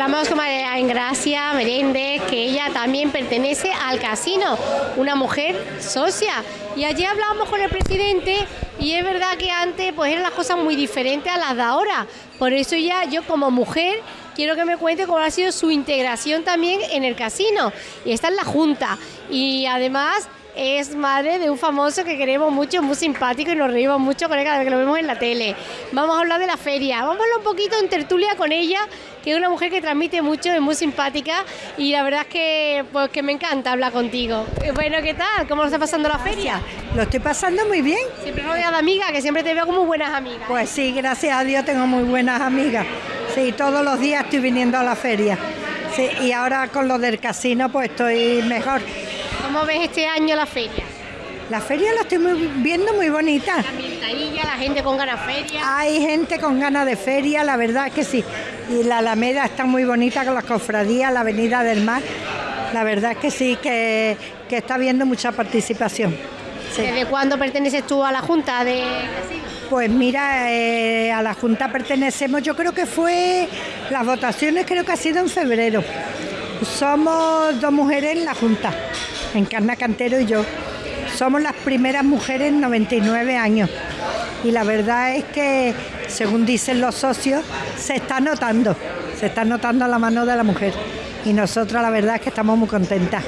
Hablamos con María Gracia Meréndez, que ella también pertenece al casino, una mujer socia. Y allí hablábamos con el presidente y es verdad que antes pues eran las cosas muy diferentes a las de ahora. Por eso ya yo como mujer quiero que me cuente cómo ha sido su integración también en el casino. Y está en la Junta. Y además es madre de un famoso que queremos mucho, muy simpático y nos reímos mucho con él cada vez que lo vemos en la tele. Vamos a hablar de la feria, vamos a hablar un poquito en tertulia con ella, que es una mujer que transmite mucho, es muy simpática y la verdad es que, pues, que me encanta hablar contigo. Eh, bueno, ¿qué tal? ¿Cómo lo está pasando la feria? Lo estoy pasando muy bien. Siempre rodeada de amigas, que siempre te veo como buenas amigas. Pues sí, gracias a Dios tengo muy buenas amigas. Sí, todos los días estoy viniendo a la feria. Sí, y ahora con lo del casino pues estoy mejor. ¿Cómo ves este año la feria? La feria la estoy viendo muy bonita. La la gente con ganas de feria. Hay gente con ganas de feria, la verdad es que sí. Y la Alameda está muy bonita con las cofradías, la Avenida del Mar. La verdad es que sí, que, está viendo mucha participación. ¿Desde cuándo perteneces tú a la Junta de Pues mira, eh, a la Junta pertenecemos, yo creo que fue, las votaciones creo que ha sido en febrero. Somos dos mujeres en la Junta. Encarna Cantero y yo. Somos las primeras mujeres en 99 años. Y la verdad es que, según dicen los socios, se está notando, se está notando la mano de la mujer. Y nosotros la verdad es que estamos muy contentas.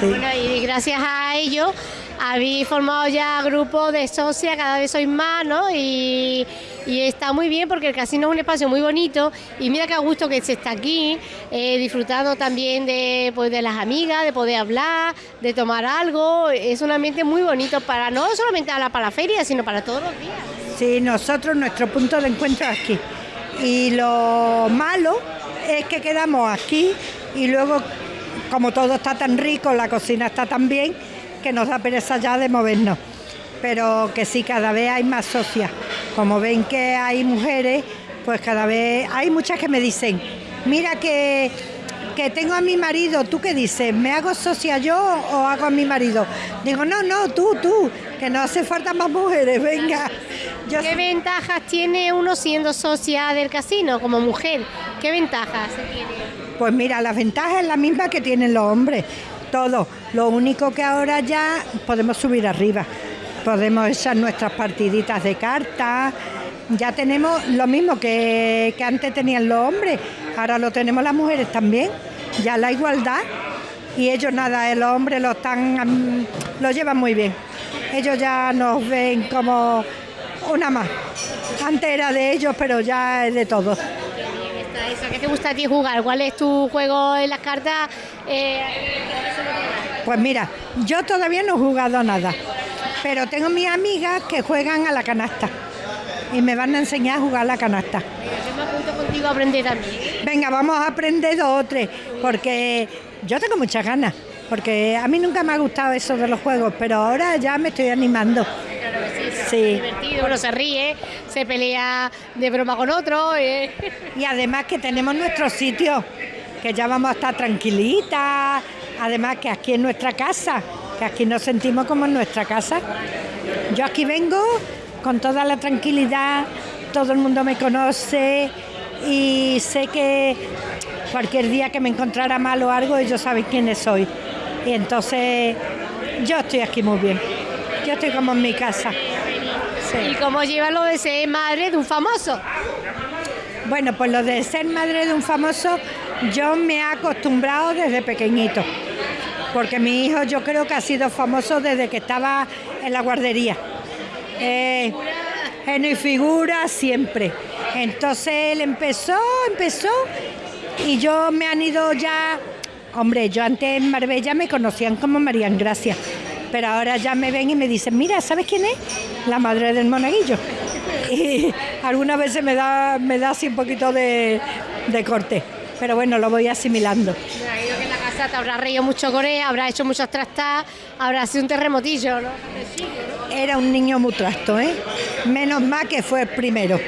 Bueno, y gracias a ello habéis formado ya grupos de socias, cada vez sois más, ¿no? Y, está muy bien porque el casino es un espacio muy bonito y mira qué gusto que se está aquí, eh, disfrutando también de, pues, de las amigas, de poder hablar, de tomar algo. Es un ambiente muy bonito para no solamente para la feria, sino para todos los días. Sí, nosotros, nuestro punto de encuentro es aquí. Y lo malo es que quedamos aquí y luego, como todo está tan rico, la cocina está tan bien, que nos da pereza ya de movernos. Pero que sí, cada vez hay más socias. Como ven que hay mujeres, pues cada vez hay muchas que me dicen, mira que, que tengo a mi marido, ¿tú qué dices? ¿Me hago socia yo o hago a mi marido? Digo, no, no, tú, tú, que no hace falta más mujeres, venga. ¿Qué ventajas tiene uno siendo socia del casino como mujer? ¿Qué ventajas se tiene? Pues mira, la ventaja es la misma que tienen los hombres todo. Lo único que ahora ya podemos subir arriba, podemos echar nuestras partiditas de cartas, ya tenemos lo mismo que, antes tenían los hombres, ahora lo tenemos las mujeres también, ya la igualdad y ellos nada, los hombres lo están lo llevan muy bien. Ellos ya nos ven como una más. Antes era de ellos, pero ya es de todos. ¿Qué te gusta a ti jugar? ¿Cuál es tu juego en las cartas? Eh, pues mira, yo todavía no he jugado nada, pero tengo mis amigas que juegan a la canasta y me van a enseñar a jugar a la canasta. Yo me apunto contigo a aprender también. Venga, vamos a aprender dos o tres, porque yo tengo muchas ganas, porque a mí nunca me ha gustado eso de los juegos, pero ahora ya me estoy animando. sí, divertido, uno se ríe, se pelea de broma con otro. Eh. Y además que tenemos nuestro sitio, que ya vamos a estar tranquilitas, Además que aquí es nuestra casa, que aquí nos sentimos como en nuestra casa. Yo aquí vengo con toda la tranquilidad, todo el mundo me conoce y sé que cualquier día que me encontrara mal o algo, ellos saben quiénes soy. Y entonces yo estoy aquí muy bien. Yo estoy como en mi casa. ¿Y cómo lleva lo de ser madre de un famoso? Bueno, pues lo de ser madre de un famoso, yo me he acostumbrado desde pequeñito porque mi hijo yo creo que ha sido famoso desde que estaba en la guardería. Eh, en mi figura siempre. Entonces él empezó, empezó y yo me han ido ya, hombre, yo antes en Marbella me conocían como María Gracia, pero ahora ya me ven y me dicen, mira, ¿sabes quién es? La madre del monaguillo. Y algunas veces me da, me da así un poquito de corte, pero bueno, lo voy asimilando te habrá reído mucho Corea, habrá hecho muchos trastas, habrá sido un terremotillo, ¿no? Era un niño muy trasto, ¿eh? Menos mal que fue el primero.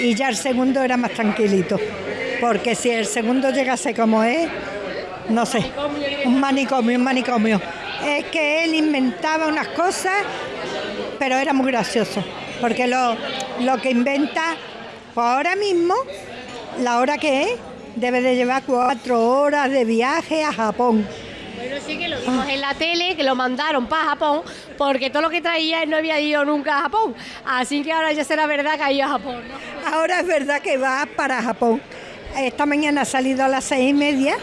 Y ya el segundo era más tranquilito. Porque si el segundo llegase como es, no sé, un manicomio, un manicomio. Es que él inventaba unas cosas, pero era muy gracioso. Porque lo, lo que inventa, pues ahora mismo, la hora que es, debe de llevar cuatro horas de viaje a Japón. Bueno, sí que lo vimos en la tele, que lo mandaron para Japón, porque todo lo que traía él no había ido nunca a Japón. Así que ahora ya será verdad que ha ido a Japón. ¿no? Ahora es verdad que va para Japón. Esta mañana ha salido a las seis y media,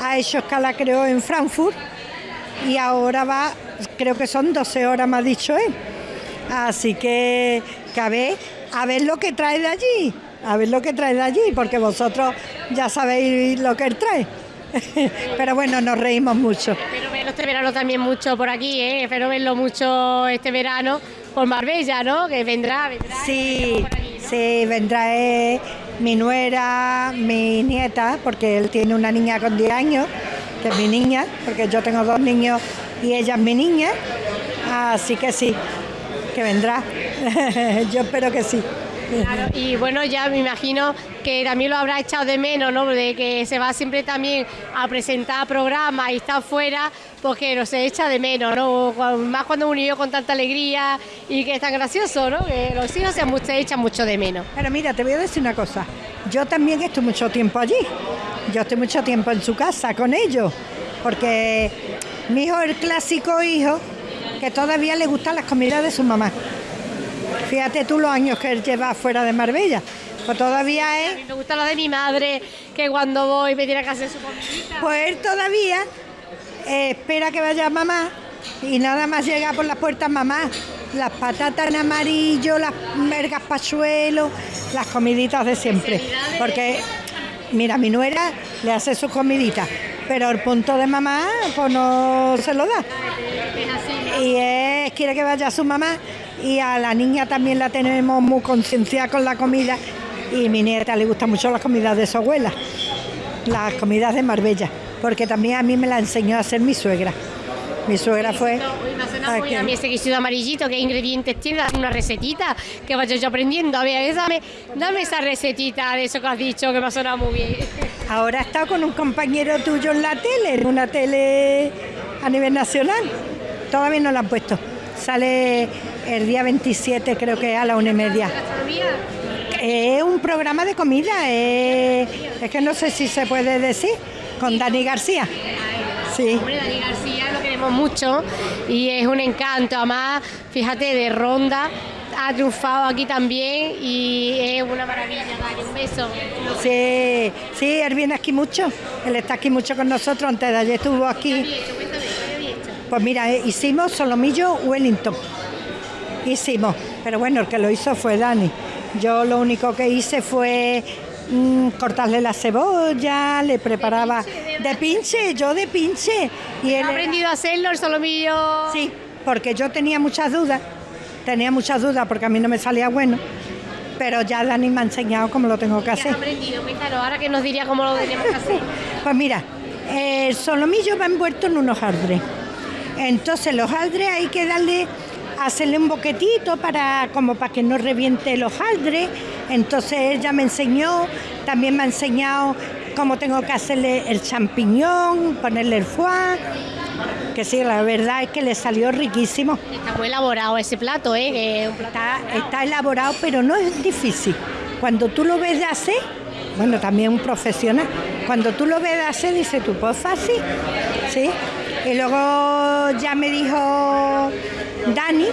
ha hecho escala creo en Frankfurt y ahora va, creo que son 12 horas, me ha dicho él. Así que, que a ver, a ver lo que trae de allí, a ver lo que trae de allí, porque vosotros ya sabéis lo que él trae. Pero bueno, nos reímos mucho. Espero verlo este verano también mucho por aquí, ¿eh? espero verlo mucho este verano por Marbella, ¿no? Que vendrá, vendrá. Sí, sí, vendrá eh, mi nuera, mi nieta, porque él tiene una niña con 10 años, que es mi niña, porque yo tengo dos niños y ella es mi niña. Así que sí, que vendrá. yo espero que sí. Claro, y bueno, ya me imagino que también lo habrá echado de menos, ¿no? De que se va siempre también a presentar programas y está fuera, porque no se echa de menos, ¿no? Más cuando un con tanta alegría y que es tan gracioso, ¿no? Que los hijos se, se echan mucho de menos. Pero mira, te voy a decir una cosa. Yo también estoy mucho tiempo allí. Yo estoy mucho tiempo en su casa con ellos. Porque mi hijo es el clásico hijo que todavía le gustan las comidas de su mamá. Fíjate tú los años que él lleva fuera de Marbella. Pues todavía A es. mí me gusta lo de mi madre, que cuando voy me tiene que hacer su comidita. Pues él todavía eh, espera que vaya mamá y nada más llega por las puertas mamá. Las patatas en amarillo, las mergas pachuelos, las comiditas de siempre. Porque, mira, mi nuera le hace sus comiditas, pero el punto de mamá pues no se lo da. Y es, quiere que vaya su mamá y a la niña también la tenemos muy concienciada con la comida y mi nieta le gustan mucho las comidas de su abuela, las comidas de Marbella, porque también a mí me la enseñó a hacer mi suegra. Mi suegra fue... Aquí. a mí ese guisito amarillito, qué ingredientes tiene, dame una recetita que vaya yo aprendiendo. A ver, dame, dame esa recetita de eso que has dicho que me ha sonado muy bien. Ahora he estado con un compañero tuyo en la tele, en una tele a nivel nacional. Todavía no la han puesto. Sale el día 27, creo que a la una y media. Es un programa de comida, eh, es que no sé si se puede decir, con Dani García. Sí, Dani García lo queremos mucho y es un encanto. Además, fíjate, de ronda ha triunfado aquí también y es una maravilla. Dani, un beso. sí, sí, él viene aquí mucho, él está aquí mucho con nosotros, antes de ayer estuvo ¿Qué aquí. había hecho? Cuéntame, ¿qué había hecho? Pues mira, eh, hicimos solomillo Wellington. Hicimos, pero bueno, el que lo hizo fue Dani. Yo lo único que hice fue mm, cortarle la cebolla, le preparaba de pinche, yo de pinche. Y él ¿Ha aprendido a hacerlo el solomillo? Sí, porque yo tenía muchas dudas, tenía muchas dudas porque a mí no me salía bueno, pero ya Dani me ha enseñado cómo lo tengo que ¿Qué has hacer. aprendido? Cuéntanos, ahora que nos diría cómo lo teníamos que hacer. Pues mira, el solomillo va envuelto en un hojaldre. Entonces los hojaldres hay que darle, hacerle un boquetito para, como para que no reviente el hojaldre. Entonces ella me enseñó, también me ha enseñado cómo tengo que hacerle el champiñón, ponerle el foie, que sí, la verdad es que le salió riquísimo. Está muy elaborado ese plato, ¿eh? Que es un plato Está, está elaborado, pero no es difícil. Cuando tú lo ves de hacer, bueno, también un profesional, cuando tú lo ves de hacer, dices tú, pues fácil, ¿sí? Y luego ya me dijo Dani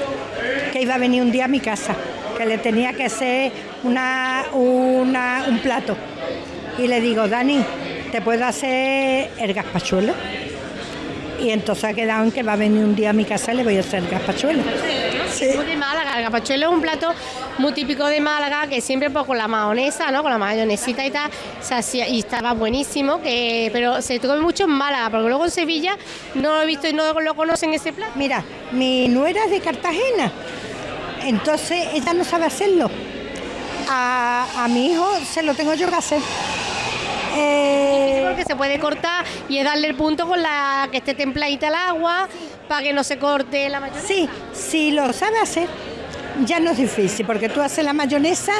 que iba a venir un día a mi casa, que le tenía que hacer una, una- un plato. Y le digo, Dani, ¿te puedo hacer el gazpachuelo? Y entonces ha quedado en que va a venir un día a mi casa y le voy a hacer el gazpachuelo. Sí. Muy de Málaga, el gazpachuelo es un plato muy típico de Málaga que siempre pues, con la mayonesa, ¿no? Con la mayonesita y tal, se hacía, y estaba buenísimo, que, pero se come mucho en Málaga, porque luego en Sevilla no lo he visto y no lo conocen ese plato. Mira, mi nuera es de Cartagena, entonces ella no sabe hacerlo. A, a mi hijo se lo tengo yo que hacer. Porque se puede cortar y es darle el punto con la que esté templadita el agua para que no se corte la mayonesa. sí, si lo sabe hacer, ya no es difícil, porque tú haces la mayonesa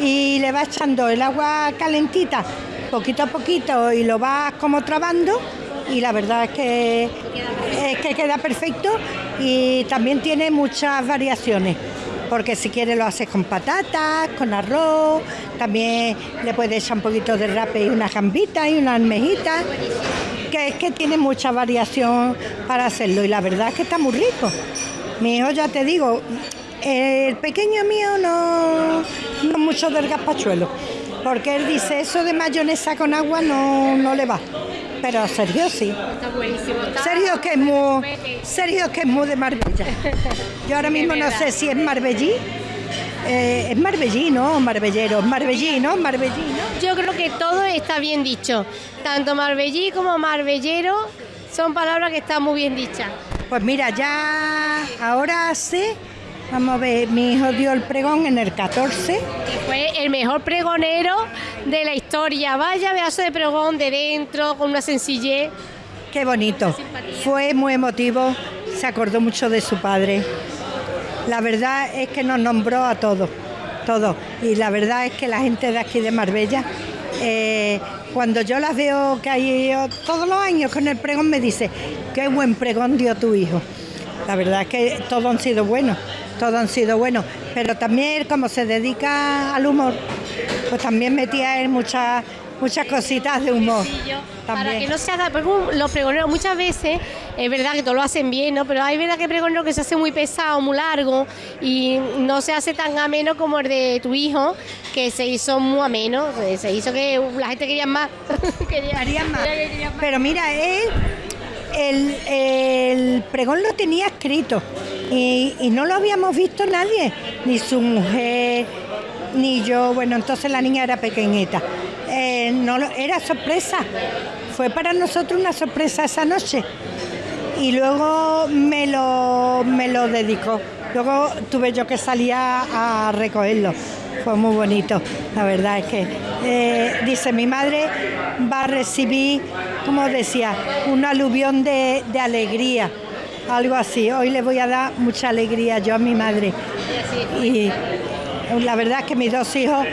y le vas echando el agua calentita poquito a poquito y lo vas como trabando y la verdad es que, es que queda perfecto y también tiene muchas variaciones. Porque si quiere lo haces con patatas, con arroz, también le puedes echar un poquito de rape y una gambita y una almejita, que es que tiene mucha variación para hacerlo y la verdad es que está muy rico. Mi hijo ya te digo, el pequeño mío no, no mucho del gazpachuelo, porque él dice eso de mayonesa con agua no, no le va. Pero Sergio sí. Está buenísimo. Sergio que es muy, Sergio que es muy de Marbella. Yo ahora mismo no sé si es Marbellí. Eh, es Marbellí, ¿no? Marbellero. Marbellí, ¿no? Marbellí, ¿no? Yo creo que todo está bien dicho. Tanto marbellí como marbellero son palabras que están muy bien dichas. Pues mira, ya ahora sé, vamos a ver, mi hijo dio el pregón en el 14. Fue el mejor pregonero de la historia. Vaya pedazo de pregón de dentro, con una sencillez. Qué bonito. Fue muy emotivo, se acordó mucho de su padre. La verdad es que nos nombró a todos, todos. Y la verdad es que la gente de aquí de Marbella, eh, cuando yo las veo que hay todos los años con el pregón, me dice, qué buen pregón dio tu hijo. La verdad es que todos han sido buenos, todos han sido buenos. Pero también como se dedica al humor, pues también metía él muchas muchas cositas de humor. Para que no se haga, porque los pregoneros muchas veces, es verdad que todos lo hacen bien, ¿no? Pero hay verdad que pregonero que se hace muy pesado, muy largo y no se hace tan ameno como el de tu hijo, que se hizo muy ameno, se hizo que la gente quería más. quería- quería más. Pero mira, él, el, pregón lo tenía escrito y, no lo habíamos visto nadie, ni su mujer, ni yo. Bueno, entonces la niña era pequeñita. Eh, no era sorpresa. Fue para nosotros una sorpresa esa noche. Y luego me lo, me lo dedicó. Luego tuve yo que salir a, a recogerlo. Fue muy bonito, la verdad es que eh, dice mi madre va a recibir, como decía, un aluvión de, de alegría, algo así. Hoy le voy a dar mucha alegría yo a mi madre. Y la verdad es que mis dos hijos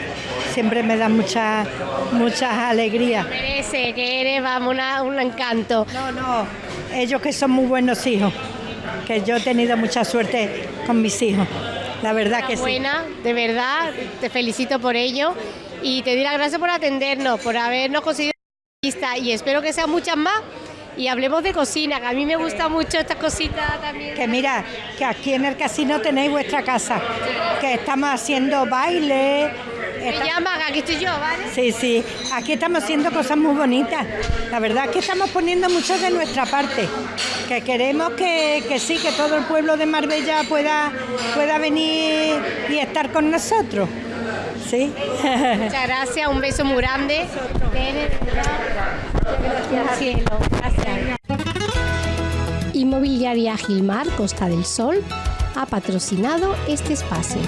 siempre me dan mucha, muchas alegrías. Merece, que eres, vamos, una- un encanto. No, no, ellos que son muy buenos hijos, que yo he tenido mucha suerte con mis hijos, la verdad que sí. buena, de verdad, te felicito por ello y te doy las gracias por atendernos, por habernos conseguido y espero que sean muchas más y hablemos de cocina, que a mí me gusta mucho estas cositas también. Que mira, que aquí en el casino tenéis vuestra casa, que estamos haciendo baile. Me esta- llaman, aquí estoy yo, ¿vale? Sí, sí, aquí estamos haciendo cosas muy bonitas. La verdad es que estamos poniendo mucho de nuestra parte, que queremos que, que sí, que todo el pueblo de Marbella pueda, pueda venir y estar con nosotros. Sí. Muchas gracias, un beso muy grande. Gracias. Inmobiliaria Gilmar Costa del Sol ha patrocinado este espacio.